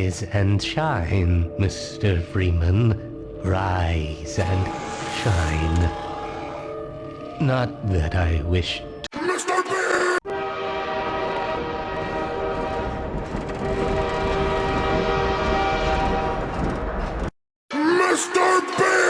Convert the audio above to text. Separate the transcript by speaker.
Speaker 1: Rise and shine, Mr. Freeman. Rise and shine. Not that I wish Mr. Bean!